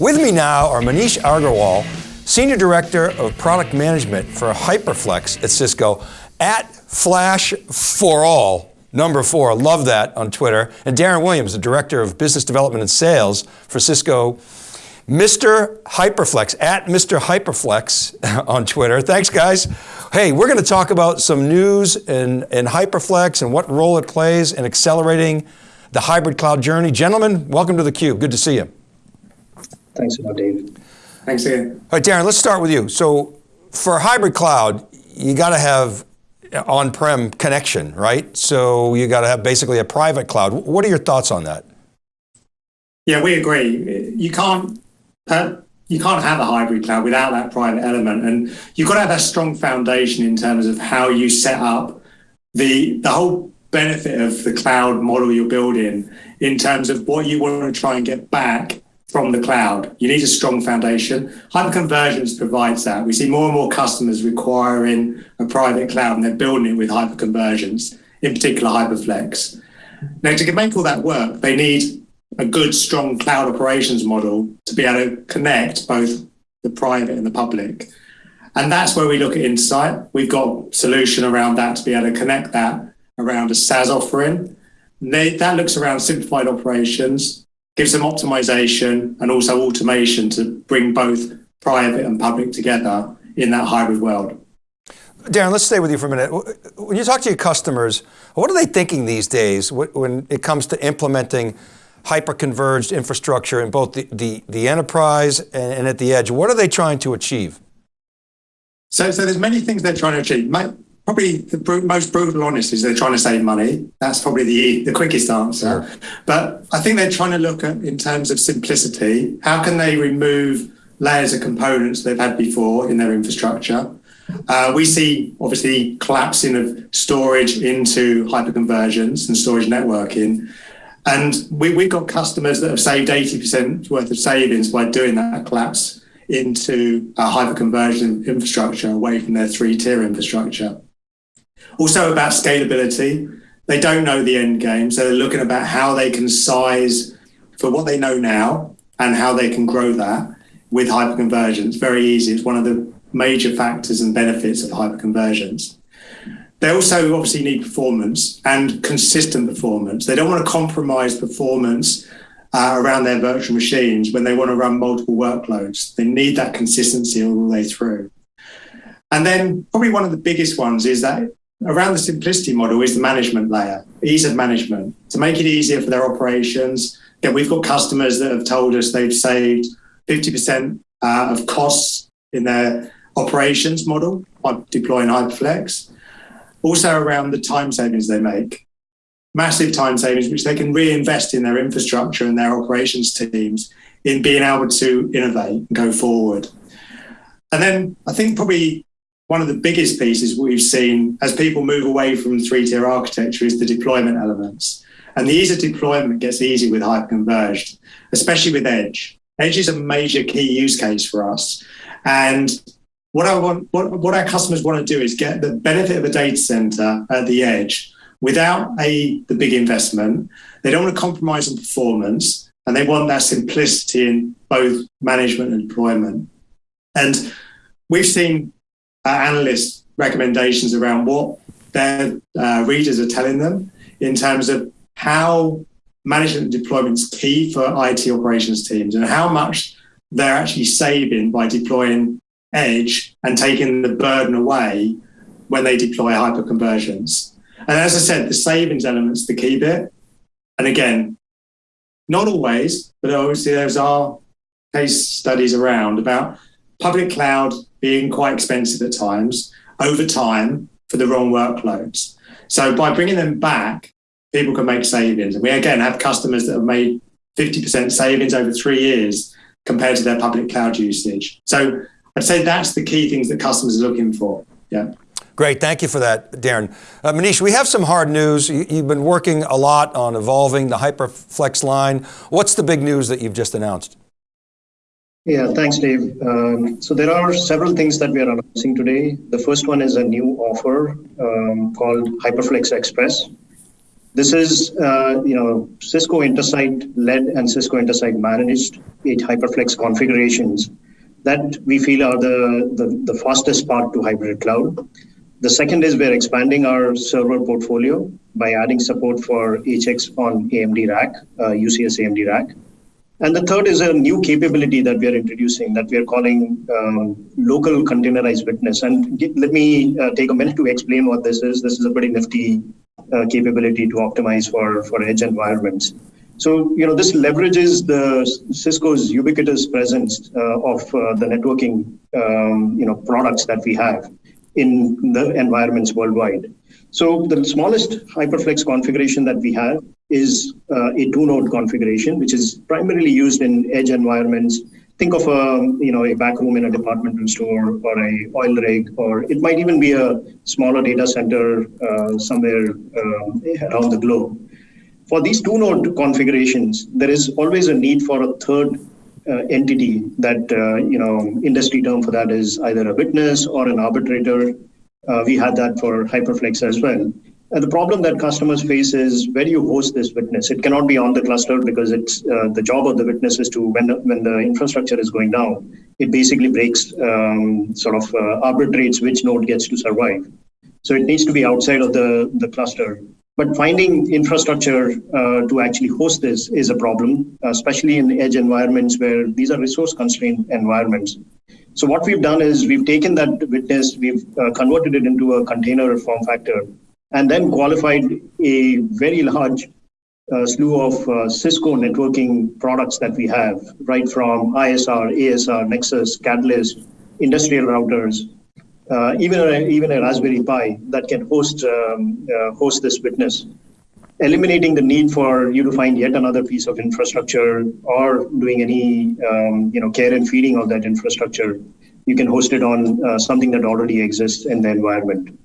With me now are Manish Agarwal, Senior Director of Product Management for HyperFlex at Cisco, at Flash for All, number four, love that on Twitter, and Darren Williams, the Director of Business Development and Sales for Cisco Mr. Hyperflex, at Mr. Hyperflex on Twitter. Thanks guys. Hey, we're going to talk about some news in, in Hyperflex and what role it plays in accelerating the hybrid cloud journey. Gentlemen, welcome to theCUBE, good to see you. Thanks a lot, Dave. Thanks, Ian. All right, Darren, let's start with you. So for hybrid cloud, you got to have on-prem connection, right? So you got to have basically a private cloud. What are your thoughts on that? Yeah, we agree. You can't uh, you can't have a hybrid cloud without that private element. And you've got to have a strong foundation in terms of how you set up the, the whole benefit of the cloud model you're building in terms of what you want to try and get back from the cloud. You need a strong foundation. Hyperconvergence provides that. We see more and more customers requiring a private cloud and they're building it with hyperconvergence, in particular Hyperflex. Now, to make all that work, they need a good, strong cloud operations model to be able to connect both the private and the public. And that's where we look at Intersight. We've got solution around that to be able to connect that around a SaaS offering. That looks around simplified operations, gives them optimization and also automation to bring both private and public together in that hybrid world. Darren, let's stay with you for a minute. When you talk to your customers, what are they thinking these days when it comes to implementing hyper-converged infrastructure in both the, the, the enterprise and, and, at the edge. What are they trying to achieve? So, so there's many things they're trying to achieve. Probably the most brutal honest is they're trying to save money. That's probably the, the quickest answer. Sure. But I think they're trying to look at, in terms of simplicity, how can they remove layers of components they've had before in their infrastructure? Uh, we see obviously collapsing of storage into hyperconvergence and storage networking. And we, we've got customers that have saved 80% worth of savings by doing that collapse into a hyper-conversion infrastructure away from their three-tier infrastructure. Also about scalability. They don't know the end game, so they're looking about how they can size for what they know now and how they can grow that with hyperconvergence. Very easy. It's one of the major factors and benefits of hyperconvergence. They also obviously need performance and consistent performance. They don't want to compromise performance uh, around their virtual machines when they want to run multiple workloads. They need that consistency all the way through. And then probably one of the biggest ones is that around the simplicity model is the management layer, ease of management, to make it easier for their operations. Again, we've got customers that have told us they've saved 50% uh, of costs in their operations model by deploying Hyperflex also around the time savings they make. Massive time savings, which they can reinvest in their infrastructure and their operations teams in being able to innovate and go forward. And then I think probably one of the biggest pieces we've seen as people move away from three-tier architecture is the deployment elements. And the ease of deployment gets easy with hyperconverged, especially with Edge. Edge is a major key use case for us. And what I want, what, what our customers want to do is get the benefit of a data center at the edge without a the big investment. They don't want to compromise on performance, and they want that simplicity in both management and deployment. And we've seen uh, analysts' recommendations around what their uh, readers are telling them in terms of how management and deployment is key for IT operations teams and how much they're actually saving by deploying edge and taking the burden away when they deploy hyperconvergence. And as I said, the savings element's the key bit. And again, not always, but obviously there's our case studies around about public cloud being quite expensive at times over time for the wrong workloads. So by bringing them back, people can make savings. And we again have customers that have made 50% savings over three years compared to their public cloud usage. So I'd say that's the key things that customers are looking for. Yeah. Great, thank you for that, Darren. Uh, Manish, we have some hard news. You, have been working a lot on evolving the HyperFlex line. What's the big news that you've just announced? Yeah, thanks, Dave. Um, so there are several things that we are announcing today. The first one is a new offer um, called HyperFlex Express. This is, uh, you know, Cisco Intersight led and Cisco Intersight managed eight HyperFlex configurations that we feel are the, the, the fastest path to hybrid cloud. The second is we're expanding our server portfolio by adding support for HX on AMD rack, uh, UCS AMD rack. And the third is a new capability that we are introducing that we are calling um, local containerized witness. And get, let me uh, take a minute to explain what this is. This is a pretty nifty uh, capability to optimize for, for edge environments. So, you know, this leverages the Cisco's ubiquitous presence uh, of uh, the networking, um, you know, products that we have in the environments worldwide. So the smallest HyperFlex configuration that we have is uh, a two-node configuration, which is primarily used in edge environments. Think of a you know a back room in a departmental store or a oil rig, or it might even be a smaller data center uh, somewhere uh, around the globe. For these two-node configurations, there is always a need for a third uh, entity that uh, you know industry term for that is either a witness or an arbitrator. Uh, we had that for HyperFlex as well. And the problem that customers face is where do you host this witness? It cannot be on the cluster because it's uh, the job of the witness is to when the, when the infrastructure is going down, it basically breaks um, sort of uh, arbitrates which node gets to survive. So it needs to be outside of the the cluster. But finding infrastructure uh, to actually host this is a problem, especially in edge environments where these are resource constrained environments. So what we've done is we've taken that witness, we've uh, converted it into a container form factor and then qualified a very large uh, slew of uh, Cisco networking products that we have, right from ISR, ASR, Nexus, Catalyst, industrial routers, uh, even a, even a Raspberry Pi that can host um, uh, host this witness, eliminating the need for you to find yet another piece of infrastructure or doing any um, you know care and feeding of that infrastructure. You can host it on uh, something that already exists in the environment.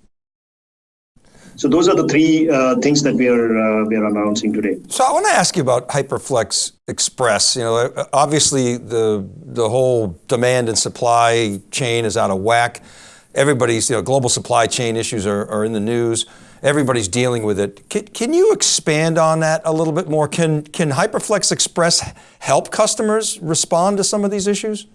So those are the three uh, things that we are uh, we are announcing today. So I want to ask you about HyperFlex Express. You know, obviously the the whole demand and supply chain is out of whack. Everybody's you know global supply chain issues are, are in the news. Everybody's dealing with it. Can, can you expand on that a little bit more? Can can HyperFlex Express help customers respond to some of these issues?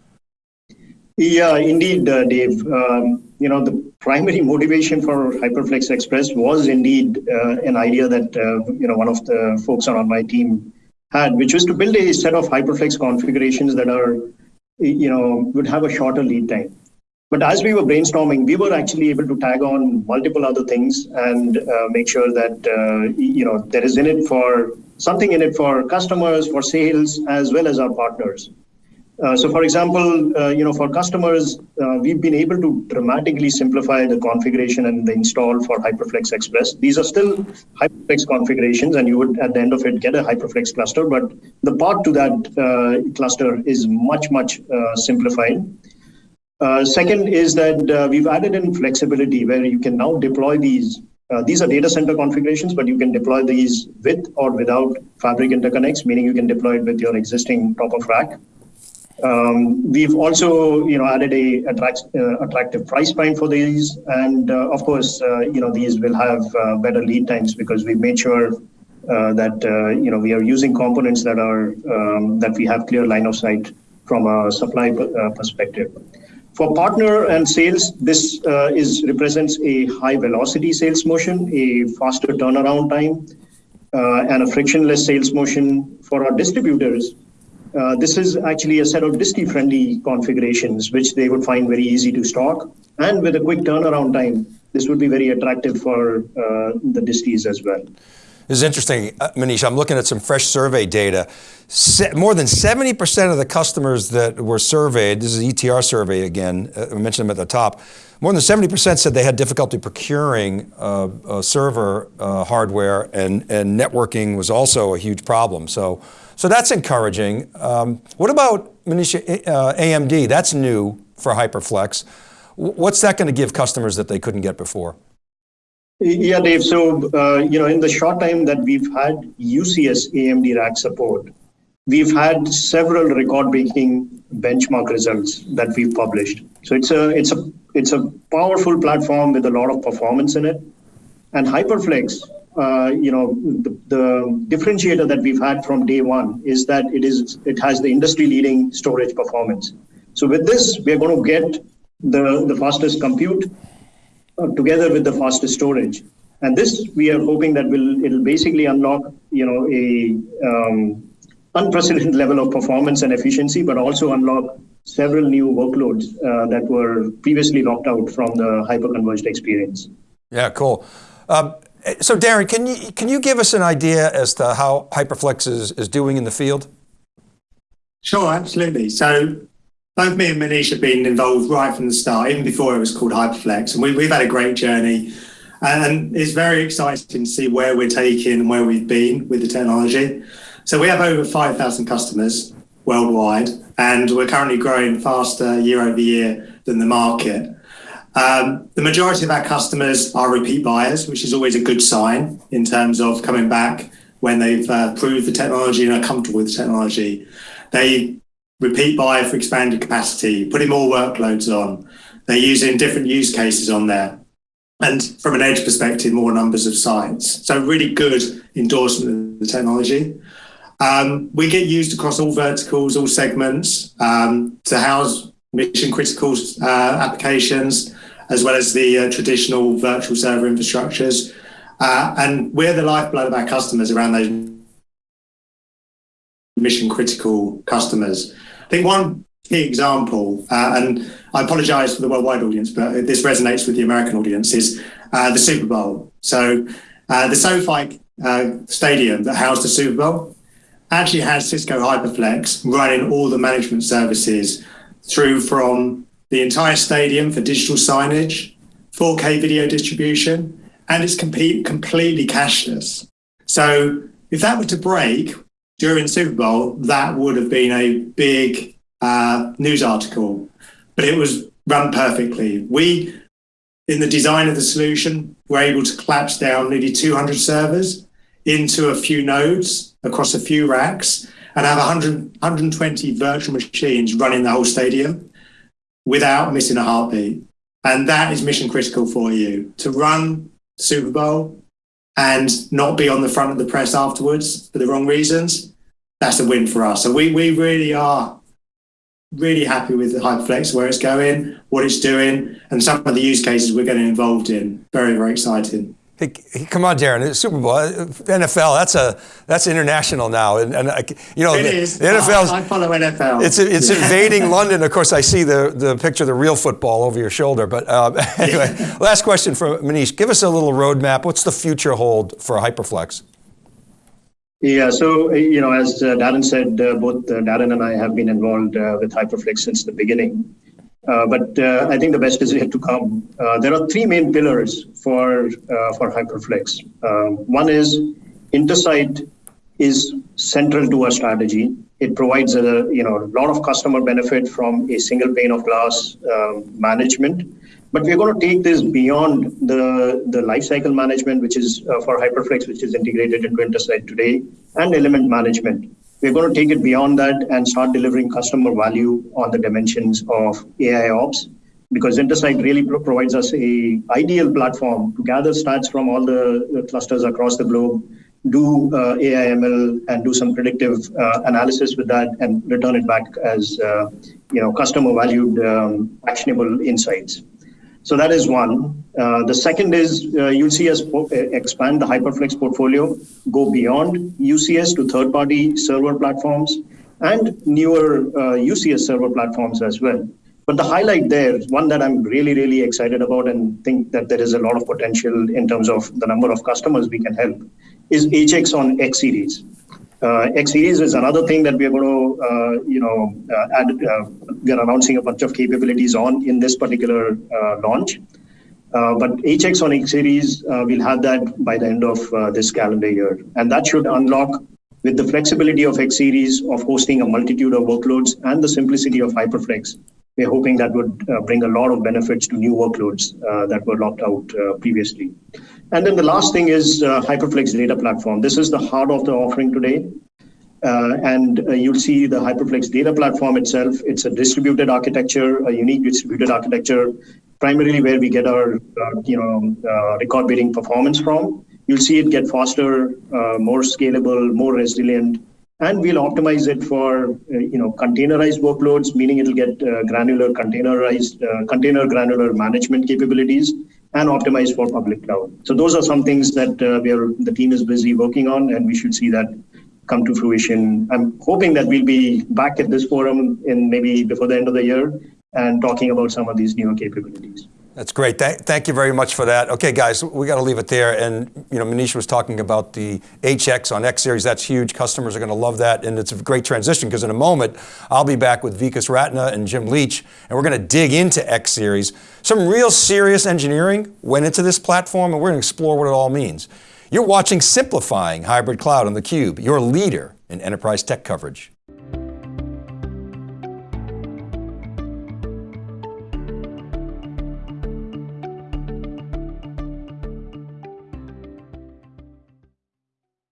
Yeah, indeed, uh, Dave. Um, you know, the primary motivation for HyperFlex Express was indeed uh, an idea that uh, you know one of the folks on my team had, which was to build a set of HyperFlex configurations that are, you know, would have a shorter lead time. But as we were brainstorming, we were actually able to tag on multiple other things and uh, make sure that uh, you know there is in it for something in it for customers, for sales, as well as our partners. Uh, so for example, uh, you know, for customers, uh, we've been able to dramatically simplify the configuration and the install for HyperFlex Express. These are still HyperFlex configurations and you would at the end of it get a HyperFlex cluster, but the path to that uh, cluster is much, much uh, simplified. second is that we've added in flexibility where you can now deploy these these are data center configurations, but you can deploy these with or without fabric interconnects, meaning you can deploy it with your existing top of rack. Um, we've also, you know, added a attract, uh, attractive price point for these, and uh, of course, uh, you know, these will have uh, better lead times because we've made sure uh, that uh, you know we are using components that are um, that we have clear line of sight from a supply perspective. For partner and sales, this is represents a high velocity sales motion, a faster turnaround time, and a frictionless sales motion for our distributors uh, this is actually a set of disti-friendly configurations, which they would find very easy to stock. And with a quick turnaround time, this would be very attractive for uh, the distis as well. This is interesting, uh, Manish. I'm looking at some fresh survey data. Se more than 70% of the customers that were surveyed, this is ETR survey again, uh, I mentioned them at the top, more than 70% said they had difficulty procuring uh, uh, server uh, hardware and, and networking was also a huge problem. So, so that's encouraging. Um, what about Manish, uh, AMD? That's new for HyperFlex. What's that going to give customers that they couldn't get before? Yeah, Dave. So, uh, you know, in the short time that we've had UCS AMD rack support, we've had several record-breaking benchmark results that we've published. So it's a it's a it's a powerful platform with a lot of performance in it. And HyperFlex uh, you know, the, the, differentiator that we've had from day one is that it is it has the industry-leading storage performance. So with this, we're going to get the the fastest compute together with the fastest storage, and this we are hoping that will it'll basically unlock you know a um, unprecedented level of performance and efficiency, but also unlock several new workloads uh, that were previously locked out from the hyperconverged experience. Yeah, cool. Um, so Darren, can you, can you give us an idea as to how HyperFlex is, is doing in the field? Sure, absolutely. So both me and Manish have been involved right from the start, even before it was called HyperFlex. And we, we've had a great journey. And it's very exciting to see where we're taking and where we've been with the technology. So we have over 5,000 customers worldwide, and we're currently growing faster year over year than the market. Um, the majority of our customers are repeat buyers, which is always a good sign in terms of coming back when they've uh, proved the technology and are comfortable with the technology. They repeat buy for expanded capacity, putting more workloads on. They're using different use cases on there. And from an edge perspective, more numbers of sites. So really good endorsement of the technology. Um, we get used across all verticals, all segments um, to house mission critical uh, applications, as well as the uh, traditional virtual server infrastructures. Uh, and we're the lifeblood of our customers around those mission critical customers. I think one key example, uh, and I apologize for the worldwide audience, but this resonates with the American audience, is uh, the Super Bowl. So uh, the SoFi stadium that housed the Super Bowl actually has Cisco HyperFlex running all the management services through from the entire stadium for digital signage, 4K video distribution, and it's complete, completely cashless. So if that were to break during Super Bowl, that would have been a big uh, news article, but it was run perfectly. We, in the design of the solution, were able to collapse down nearly 200 servers into a few nodes across a few racks and have 100, 120 virtual machines running the whole stadium without missing a heartbeat. And that is mission critical for you to run Super Bowl and not be on the front of the press afterwards for the wrong reasons. That's a win for us. So we, we really are really happy with the HyperFlex, where it's going, what it's doing, and some of the use cases we're getting involved in. Very, very exciting. Hey, come on, Darren. Super Bowl, NFL. That's a that's international now, and, and you know it the, is. the NFL. I follow NFL. It's it's invading London. Of course, I see the the picture of the real football over your shoulder. But uh, anyway, last question for Manish. Give us a little roadmap. What's the future hold for HyperFlex? Yeah, so you know, as uh, Darren said, uh, both uh, Darren and I have been involved uh, with HyperFlex since the beginning. Uh, but uh, I think the best is yet to come. Uh, there are three main pillars for for HyperFlex. Um, one is Intersight is central to our strategy. It provides a you know a lot of customer benefit from a single pane of glass um, management. But we're going to take this beyond the the lifecycle management, which is uh, for HyperFlex, which is integrated into Intersight today, and element management. We're going to take it beyond that and start delivering customer value on the dimensions of AI ops because Intersight really pro- provides us a ideal platform to gather stats from all the, clusters across the globe, do uh, AI ML and do some predictive uh, analysis with that and return it back as uh, you know customer valued um, actionable insights. So that is one. Uh, the second is uh, you'll see us expand the HyperFlex portfolio, go beyond UCS to third-party server platforms and newer uh, UCS server platforms as well. But the highlight there, one that I'm really, really excited about and think that there is a lot of potential in terms of the number of customers we can help, is HX on X series. Uh, X series is another thing that we are going to, uh, you know, uh, add. Uh, we are announcing a bunch of capabilities on in this particular uh, launch. Uh, but HX on X series, we'll have that by the end of this calendar year, and that should unlock with the flexibility of X series of hosting a multitude of workloads and the simplicity of HyperFlex. We're hoping that would bring a lot of benefits to new workloads that were locked out previously. And then the last thing is uh, HyperFlex data platform. This is the heart of the offering today. Uh, and uh, you'll see the HyperFlex data platform itself. It's a distributed architecture, a unique distributed architecture, primarily where we get our uh, you know uh, record beating performance from. you'll see it get faster, uh, more scalable, more resilient, and we'll optimize it for uh, you know containerized workloads, meaning it'll get uh, granular containerized uh, container granular management capabilities and optimized for public cloud. So those are some things that uh, we are the team is busy working on, and we should see that come to fruition. I'm hoping that we'll be back at this forum in maybe before the end of the year and talking about some of these newer capabilities. That's great. Th thank you very much for that. Okay, guys, we got to leave it there. And you know, Manish was talking about the HX on X series. That's huge. Customers are going to love that, and it's a great transition because in a moment I'll be back with Vikas Ratna and Jim Leach, and we're going to dig into X series. Some real serious engineering went into this platform, and we're going to explore what it all means. You're watching Simplifying Hybrid Cloud on theCUBE, your leader in enterprise tech coverage.